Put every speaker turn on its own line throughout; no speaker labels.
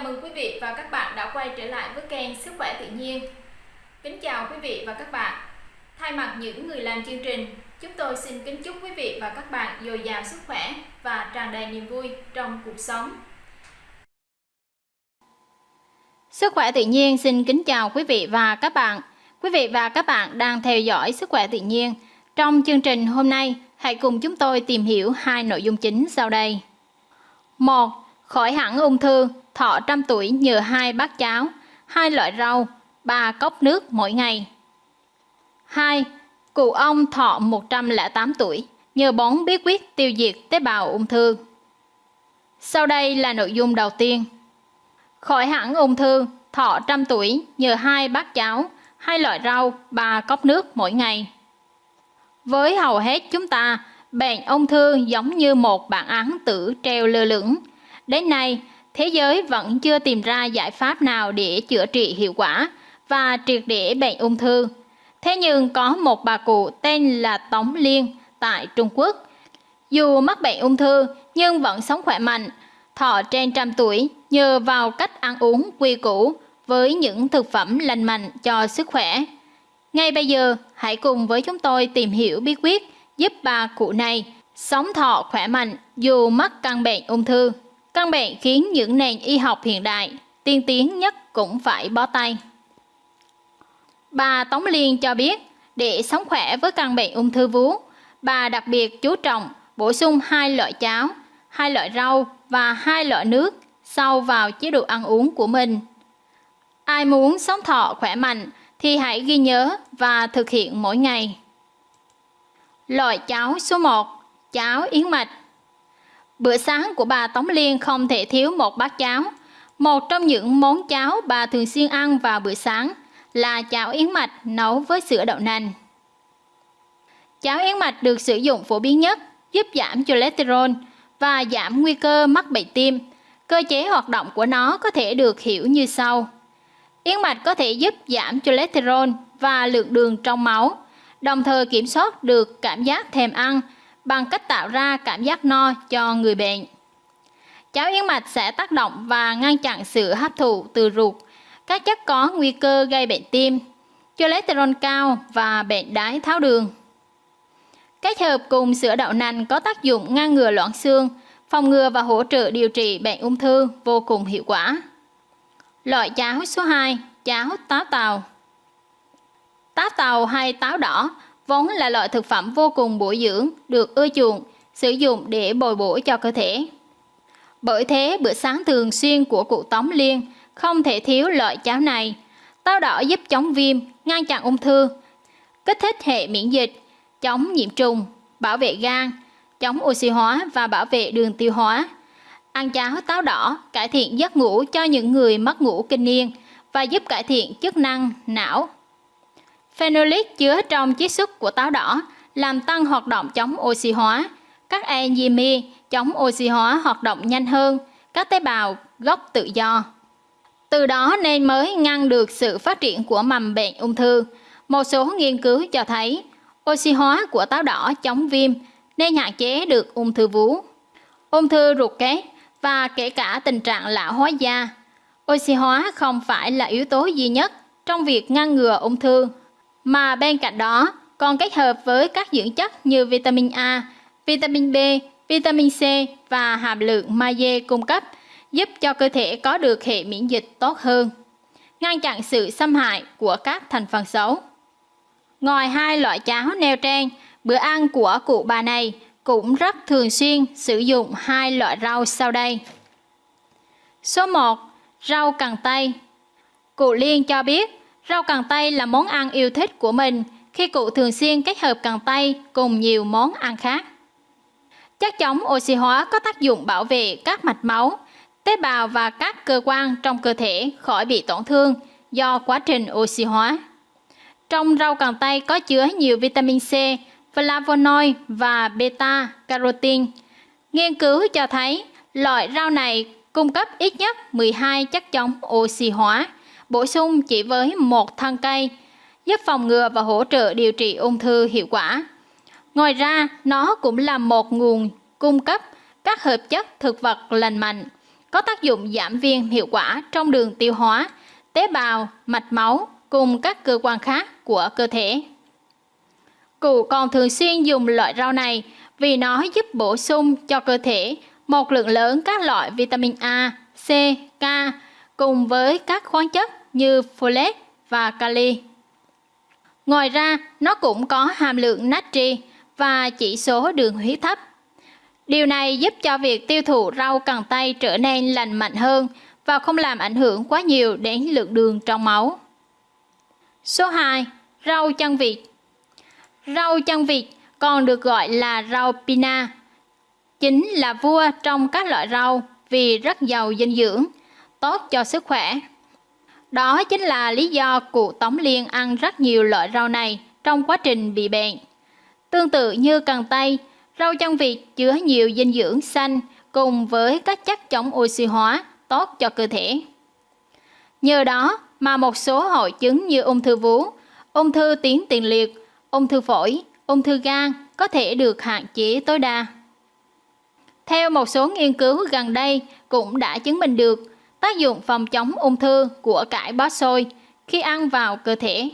Chào mừng quý vị và các bạn đã quay trở lại với kênh Sức khỏe tự nhiên. Kính chào quý vị và các bạn. Thay mặt những người làm chương trình, chúng tôi xin kính chúc quý vị và các bạn dồi dào sức khỏe và tràn đầy niềm vui trong cuộc sống. Sức khỏe tự nhiên xin kính chào quý vị và các bạn. Quý vị và các bạn đang theo dõi Sức khỏe tự nhiên. Trong chương trình hôm nay, hãy cùng chúng tôi tìm hiểu hai nội dung chính sau đây. 1. Khỏi hẳn ung thư, thọ trăm tuổi nhờ hai bát cháo, hai loại rau, ba cốc nước mỗi ngày. 2. Cụ ông thọ 108 tuổi, nhờ bón bí quyết tiêu diệt tế bào ung thư. Sau đây là nội dung đầu tiên. Khỏi hẳn ung thư, thọ trăm tuổi nhờ hai bát cháo, hai loại rau, ba cốc nước mỗi ngày. Với hầu hết chúng ta, bệnh ung thư giống như một bản án tử treo lơ lửng. Đến nay, thế giới vẫn chưa tìm ra giải pháp nào để chữa trị hiệu quả và triệt để bệnh ung thư. Thế nhưng có một bà cụ tên là Tống Liên tại Trung Quốc. Dù mắc bệnh ung thư nhưng vẫn sống khỏe mạnh, thọ trên trăm tuổi nhờ vào cách ăn uống quy củ với những thực phẩm lành mạnh cho sức khỏe. Ngay bây giờ, hãy cùng với chúng tôi tìm hiểu bí quyết giúp bà cụ này sống thọ khỏe mạnh dù mắc căn bệnh ung thư. Căn bệnh khiến những nền y học hiện đại tiên tiến nhất cũng phải bó tay. Bà Tống Liên cho biết, để sống khỏe với căn bệnh ung thư vú, bà đặc biệt chú trọng bổ sung hai loại cháo, hai loại rau và hai loại nước sau vào chế độ ăn uống của mình. Ai muốn sống thọ khỏe mạnh thì hãy ghi nhớ và thực hiện mỗi ngày. Loại cháo số 1, cháo yến mạch. Bữa sáng của bà Tống Liên không thể thiếu một bát cháo. Một trong những món cháo bà thường xuyên ăn vào bữa sáng là cháo yến mạch nấu với sữa đậu nành. Cháo yến mạch được sử dụng phổ biến nhất, giúp giảm cholesterol và giảm nguy cơ mắc bệnh tim. Cơ chế hoạt động của nó có thể được hiểu như sau. Yến mạch có thể giúp giảm cholesterol và lượng đường trong máu, đồng thời kiểm soát được cảm giác thèm ăn bằng cách tạo ra cảm giác no cho người bệnh. Cháo yến mạch sẽ tác động và ngăn chặn sự hấp thụ từ ruột các chất có nguy cơ gây bệnh tim, cholesterol cao và bệnh đái tháo đường. Kết hợp cùng sữa đậu nành có tác dụng ngăn ngừa loãng xương, phòng ngừa và hỗ trợ điều trị bệnh ung thư vô cùng hiệu quả. Loại cháo số 2, cháo táo tàu. Táo tàu hay táo đỏ vốn là loại thực phẩm vô cùng bổ dưỡng, được ưa chuộng, sử dụng để bồi bổ cho cơ thể. Bởi thế, bữa sáng thường xuyên của cụ Tống Liên không thể thiếu loại cháo này. Táo đỏ giúp chống viêm, ngăn chặn ung thư, kích thích hệ miễn dịch, chống nhiễm trùng, bảo vệ gan, chống oxy hóa và bảo vệ đường tiêu hóa. Ăn cháo táo đỏ cải thiện giấc ngủ cho những người mất ngủ kinh niên và giúp cải thiện chức năng não. Phenolic chứa trong chiết xuất của táo đỏ làm tăng hoạt động chống oxy hóa, các enzyme chống oxy hóa hoạt động nhanh hơn, các tế bào gốc tự do. Từ đó nên mới ngăn được sự phát triển của mầm bệnh ung thư. Một số nghiên cứu cho thấy oxy hóa của táo đỏ chống viêm nên hạn chế được ung thư vú, ung thư ruột kết và kể cả tình trạng lão hóa da. Oxy hóa không phải là yếu tố duy nhất trong việc ngăn ngừa ung thư, mà bên cạnh đó còn kết hợp với các dưỡng chất như vitamin A, vitamin B, vitamin C và hàm lượng magie cung cấp giúp cho cơ thể có được hệ miễn dịch tốt hơn, ngăn chặn sự xâm hại của các thành phần xấu. Ngoài hai loại cháo neo trang, bữa ăn của cụ bà này cũng rất thường xuyên sử dụng hai loại rau sau đây. Số 1. Rau cần tây Cụ Liên cho biết, rau cần tây là món ăn yêu thích của mình khi cụ thường xuyên kết hợp cần tây cùng nhiều món ăn khác. Chất chống oxy hóa có tác dụng bảo vệ các mạch máu, tế bào và các cơ quan trong cơ thể khỏi bị tổn thương do quá trình oxy hóa. Trong rau cần tây có chứa nhiều vitamin C, flavonoid và beta carotene. Nghiên cứu cho thấy loại rau này cung cấp ít nhất 12 chất chống oxy hóa, bổ sung chỉ với một thân cây, giúp phòng ngừa và hỗ trợ điều trị ung thư hiệu quả. Ngoài ra, nó cũng là một nguồn cung cấp các hợp chất thực vật lành mạnh có tác dụng giảm viêm hiệu quả trong đường tiêu hóa, tế bào, mạch máu cùng các cơ quan khác của cơ thể. Cụ còn thường xuyên dùng loại rau này vì nó giúp bổ sung cho cơ thể một lượng lớn các loại vitamin A, C, K cùng với các khoáng chất như folate và kali. Ngoài ra, nó cũng có hàm lượng natri và chỉ số đường huyết thấp. Điều này giúp cho việc tiêu thụ rau cần tây trở nên lành mạnh hơn và không làm ảnh hưởng quá nhiều đến lượng đường trong máu. Số 2. Rau chân vịt Rau chân vịt còn được gọi là rau pina. Chính là vua trong các loại rau vì rất giàu dinh dưỡng, tốt cho sức khỏe. Đó chính là lý do cụ Tống Liên ăn rất nhiều loại rau này trong quá trình bị bệnh. Tương tự như cần tây, rau chân vịt chứa nhiều dinh dưỡng xanh cùng với các chất chống oxy hóa tốt cho cơ thể. Nhờ đó mà một số hội chứng như ung thư vú, ung thư tuyến tiền liệt, ung thư phổi, ung thư gan có thể được hạn chế tối đa. Theo một số nghiên cứu gần đây cũng đã chứng minh được tác dụng phòng chống ung thư của cải bó xôi khi ăn vào cơ thể.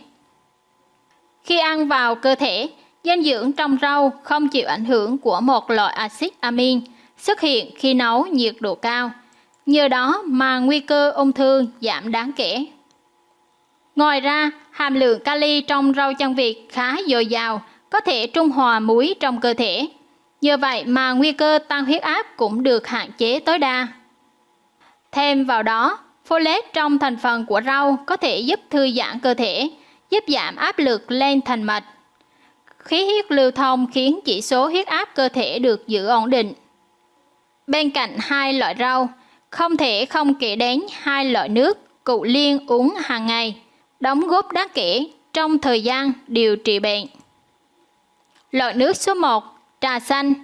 Khi ăn vào cơ thể, dinh dưỡng trong rau không chịu ảnh hưởng của một loại axit amin xuất hiện khi nấu nhiệt độ cao. Nhờ đó mà nguy cơ ung thư giảm đáng kể. Ngoài ra, hàm lượng kali trong rau chân vịt khá dồi dào, có thể trung hòa muối trong cơ thể. Nhờ vậy mà nguy cơ tăng huyết áp cũng được hạn chế tối đa. Thêm vào đó, folate trong thành phần của rau có thể giúp thư giãn cơ thể, giúp giảm áp lực lên thành mạch. Khí huyết lưu thông khiến chỉ số huyết áp cơ thể được giữ ổn định. Bên cạnh hai loại rau, không thể không kể đến hai loại nước cụ liên uống hàng ngày, đóng góp đáng kể trong thời gian điều trị bệnh. Loại nước số 1, trà xanh.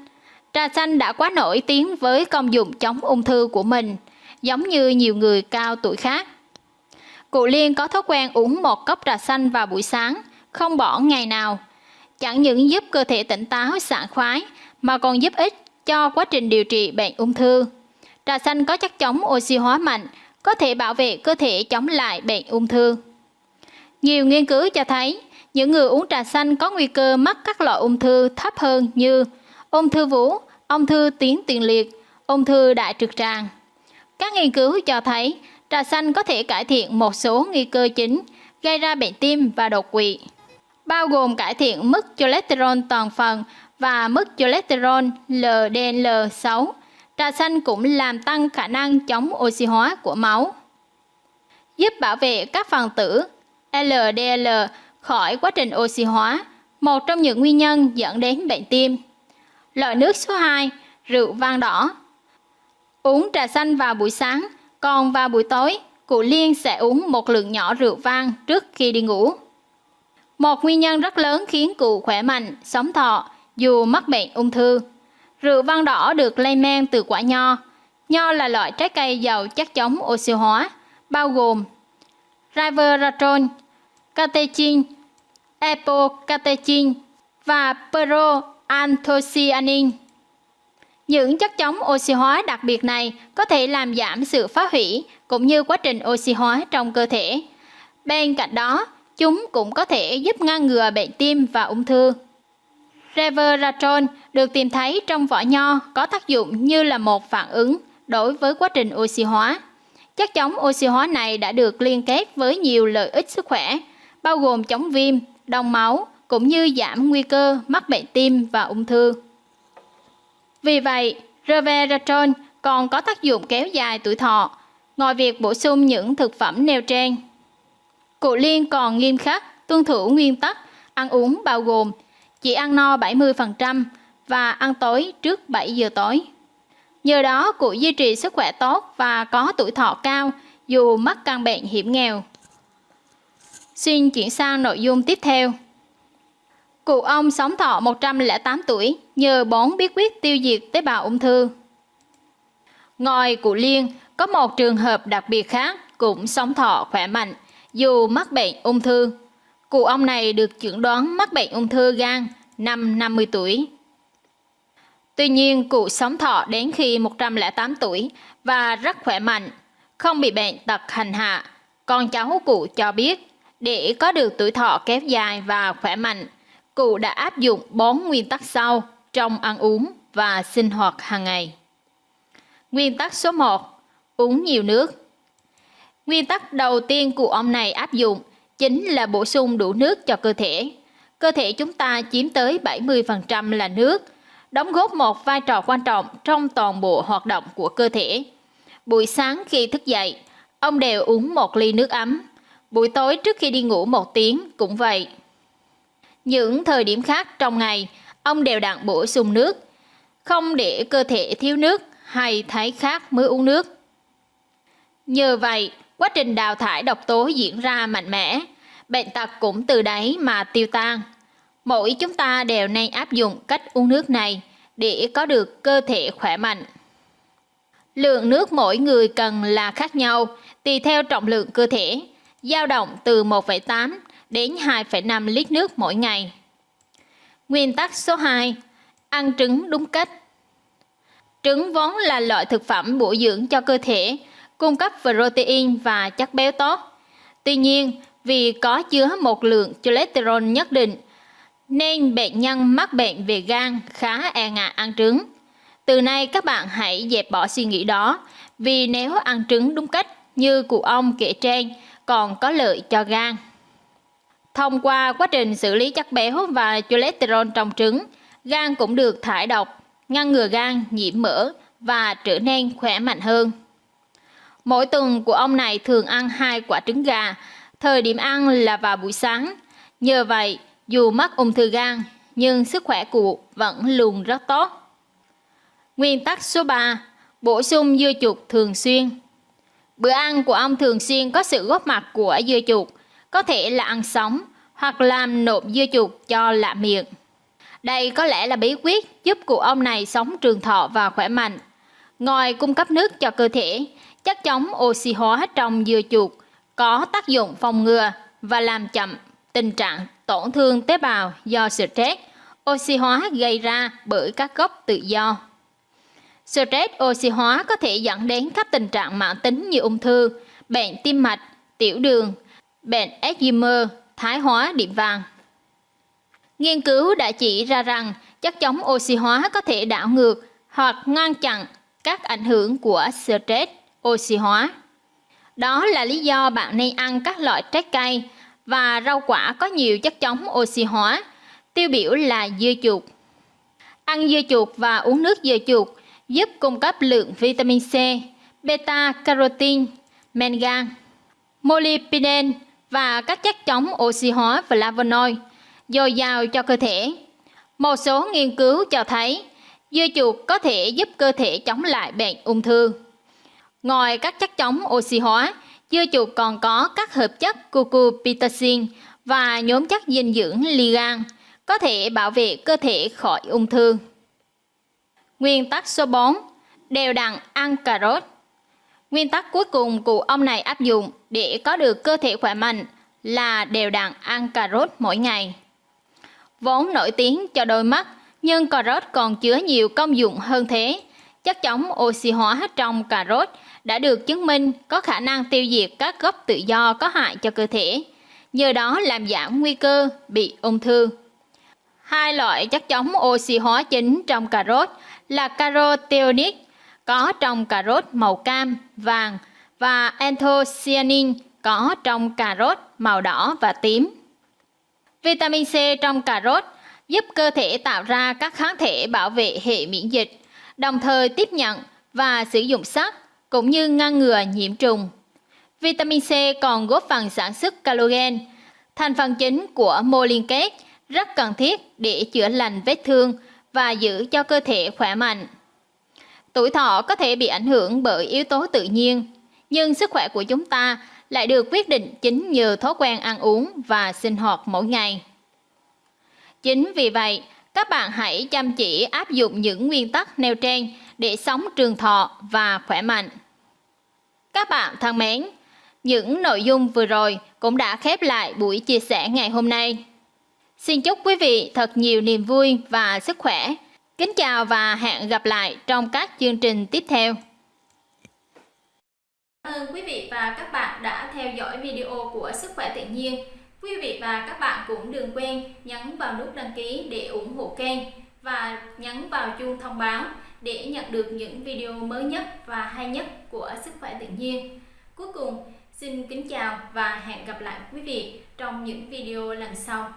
Trà xanh đã quá nổi tiếng với công dụng chống ung thư của mình – giống như nhiều người cao tuổi khác. Cụ Liên có thói quen uống một cốc trà xanh vào buổi sáng, không bỏ ngày nào. Chẳng những giúp cơ thể tỉnh táo, sảng khoái, mà còn giúp ích cho quá trình điều trị bệnh ung thư. Trà xanh có chất chống oxy hóa mạnh, có thể bảo vệ cơ thể chống lại bệnh ung thư. Nhiều nghiên cứu cho thấy, những người uống trà xanh có nguy cơ mắc các loại ung thư thấp hơn như ung thư vú, ung thư tuyến tiền liệt, ung thư đại trực tràng. Các nghiên cứu cho thấy trà xanh có thể cải thiện một số nguy cơ chính gây ra bệnh tim và đột quỵ, bao gồm cải thiện mức cholesterol toàn phần và mức cholesterol LDL6. Trà xanh cũng làm tăng khả năng chống oxy hóa của máu, giúp bảo vệ các phần tử LDL khỏi quá trình oxy hóa, một trong những nguyên nhân dẫn đến bệnh tim. Loại nước số 2, rượu vang đỏ Uống trà xanh vào buổi sáng, còn vào buổi tối, cụ Liên sẽ uống một lượng nhỏ rượu vang trước khi đi ngủ. Một nguyên nhân rất lớn khiến cụ khỏe mạnh, sống thọ, dù mắc bệnh ung thư. Rượu vang đỏ được lây men từ quả nho. Nho là loại trái cây giàu chất chống oxy hóa, bao gồm resveratrol, catechin, epocatechin và proanthocyanin. Những chất chống oxy hóa đặc biệt này có thể làm giảm sự phá hủy cũng như quá trình oxy hóa trong cơ thể. Bên cạnh đó, chúng cũng có thể giúp ngăn ngừa bệnh tim và ung thư. Resveratrol được tìm thấy trong vỏ nho có tác dụng như là một phản ứng đối với quá trình oxy hóa. Chất chống oxy hóa này đã được liên kết với nhiều lợi ích sức khỏe, bao gồm chống viêm, đông máu, cũng như giảm nguy cơ mắc bệnh tim và ung thư. Vì vậy, resveratrol còn có tác dụng kéo dài tuổi thọ, ngoài việc bổ sung những thực phẩm nêu trên. Cụ Liên còn nghiêm khắc tuân thủ nguyên tắc ăn uống bao gồm chỉ ăn no 70% và ăn tối trước 7 giờ tối. Nhờ đó cụ duy trì sức khỏe tốt và có tuổi thọ cao dù mắc căn bệnh hiểm nghèo. Xin chuyển sang nội dung tiếp theo. Cụ ông sống thọ 108 tuổi nhờ bón bí quyết tiêu diệt tế bào ung thư. Ngoài cụ Liên, có một trường hợp đặc biệt khác cũng sống thọ khỏe mạnh dù mắc bệnh ung thư. Cụ ông này được chẩn đoán mắc bệnh ung thư gan năm 50 tuổi. Tuy nhiên, cụ sống thọ đến khi 108 tuổi và rất khỏe mạnh, không bị bệnh tật hành hạ. Con cháu cụ cho biết, để có được tuổi thọ kéo dài và khỏe mạnh, cụ đã áp dụng bốn nguyên tắc sau trong ăn uống và sinh hoạt hàng ngày. Nguyên tắc số 1. Uống nhiều nước. Nguyên tắc đầu tiên của ông này áp dụng chính là bổ sung đủ nước cho cơ thể. Cơ thể chúng ta chiếm tới 70% là nước, đóng góp một vai trò quan trọng trong toàn bộ hoạt động của cơ thể. Buổi sáng khi thức dậy, ông đều uống một ly nước ấm. Buổi tối trước khi đi ngủ một tiếng cũng vậy. Những thời điểm khác trong ngày, ông đều đặn bổ sung nước, không để cơ thể thiếu nước hay thấy khác mới uống nước. Nhờ vậy, quá trình đào thải độc tố diễn ra mạnh mẽ, bệnh tật cũng từ đấy mà tiêu tan. Mỗi chúng ta đều nên áp dụng cách uống nước này để có được cơ thể khỏe mạnh. Lượng nước mỗi người cần là khác nhau, tùy theo trọng lượng cơ thể, dao động từ 1,8 đến 2,5 lít nước mỗi ngày. Nguyên tắc số 2. Ăn trứng đúng cách. Trứng vốn là loại thực phẩm bổ dưỡng cho cơ thể, cung cấp protein và chất béo tốt. Tuy nhiên, vì có chứa một lượng cholesterol nhất định, nên bệnh nhân mắc bệnh về gan khá e ngại ăn trứng. Từ nay các bạn hãy dẹp bỏ suy nghĩ đó, vì nếu ăn trứng đúng cách như cụ ông kể trên, còn có lợi cho gan. Thông qua quá trình xử lý chất béo và cholesterol trong trứng, gan cũng được thải độc, ngăn ngừa gan nhiễm mỡ và trở nên khỏe mạnh hơn. Mỗi tuần của ông này thường ăn hai quả trứng gà, thời điểm ăn là vào buổi sáng. Nhờ vậy, dù mắc ung thư gan, nhưng sức khỏe cụ vẫn luôn rất tốt. Nguyên tắc số 3. Bổ sung dưa chuột thường xuyên. Bữa ăn của ông thường xuyên có sự góp mặt của dưa chuột, có thể là ăn sống hoặc làm nộm dưa chuột cho lạ miệng. Đây có lẽ là bí quyết giúp cụ ông này sống trường thọ và khỏe mạnh. Ngoài cung cấp nước cho cơ thể, chất chống oxy hóa trong dưa chuột có tác dụng phòng ngừa và làm chậm tình trạng tổn thương tế bào do stress, oxy hóa gây ra bởi các gốc tự do. Stress oxy hóa có thể dẫn đến các tình trạng mãn tính như ung thư, bệnh tim mạch, tiểu đường, bệnh Alzheimer, thái hóa điểm vàng. Nghiên cứu đã chỉ ra rằng chất chống oxy hóa có thể đảo ngược hoặc ngăn chặn các ảnh hưởng của stress oxy hóa. Đó là lý do bạn nên ăn các loại trái cây và rau quả có nhiều chất chống oxy hóa, tiêu biểu là dưa chuột. Ăn dưa chuột và uống nước dưa chuột giúp cung cấp lượng vitamin C, beta carotene, mangan, molybdenum và các chất chống oxy hóa flavonoid dồi dào cho cơ thể. Một số nghiên cứu cho thấy dưa chuột có thể giúp cơ thể chống lại bệnh ung thư. Ngoài các chất chống oxy hóa, dưa chuột còn có các hợp chất cucurbitacin và nhóm chất dinh dưỡng ligan có thể bảo vệ cơ thể khỏi ung thư. Nguyên tắc số 4. Đều đặn ăn cà rốt. Nguyên tắc cuối cùng của ông này áp dụng để có được cơ thể khỏe mạnh là đều đặn ăn cà rốt mỗi ngày. Vốn nổi tiếng cho đôi mắt, nhưng cà rốt còn chứa nhiều công dụng hơn thế. Chất chống oxy hóa trong cà rốt đã được chứng minh có khả năng tiêu diệt các gốc tự do có hại cho cơ thể, nhờ đó làm giảm nguy cơ bị ung thư. Hai loại chất chống oxy hóa chính trong cà rốt là carotenoid có trong cà rốt màu cam, vàng và anthocyanin có trong cà rốt màu đỏ và tím. Vitamin C trong cà rốt giúp cơ thể tạo ra các kháng thể bảo vệ hệ miễn dịch, đồng thời tiếp nhận và sử dụng sắt cũng như ngăn ngừa nhiễm trùng. Vitamin C còn góp phần sản xuất collagen, thành phần chính của mô liên kết rất cần thiết để chữa lành vết thương và giữ cho cơ thể khỏe mạnh. Tuổi thọ có thể bị ảnh hưởng bởi yếu tố tự nhiên, nhưng sức khỏe của chúng ta lại được quyết định chính nhờ thói quen ăn uống và sinh hoạt mỗi ngày. Chính vì vậy, các bạn hãy chăm chỉ áp dụng những nguyên tắc nêu trên để sống trường thọ và khỏe mạnh. Các bạn thân mến, những nội dung vừa rồi cũng đã khép lại buổi chia sẻ ngày hôm nay. Xin chúc quý vị thật nhiều niềm vui và sức khỏe. Kính chào và hẹn gặp lại trong các chương trình tiếp theo. Cảm ơn quý vị và các bạn đã theo dõi video của Sức khỏe tự nhiên. Quý vị và các bạn cũng đừng quên nhấn vào nút đăng ký để ủng hộ kênh và nhấn vào chuông thông báo để nhận được những video mới nhất và hay nhất của Sức khỏe tự nhiên. Cuối cùng, xin kính chào và hẹn gặp lại quý vị trong những video lần sau.